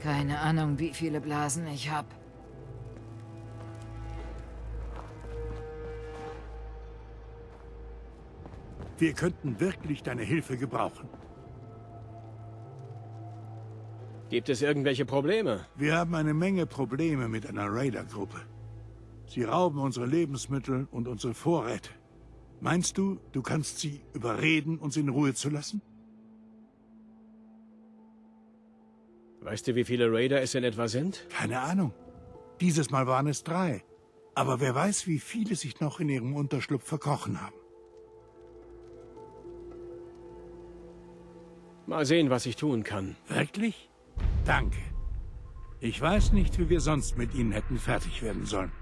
Keine Ahnung, wie viele Blasen ich hab. Wir könnten wirklich deine Hilfe gebrauchen. Gibt es irgendwelche Probleme? Wir haben eine Menge Probleme mit einer Raider-Gruppe. Sie rauben unsere Lebensmittel und unsere Vorräte. Meinst du, du kannst sie überreden, uns in Ruhe zu lassen? Weißt du, wie viele Raider es in etwa sind? Keine Ahnung. Dieses Mal waren es drei. Aber wer weiß, wie viele sich noch in ihrem Unterschlupf verkrochen haben. Mal sehen, was ich tun kann. Wirklich? Danke. Ich weiß nicht, wie wir sonst mit ihnen hätten fertig werden sollen.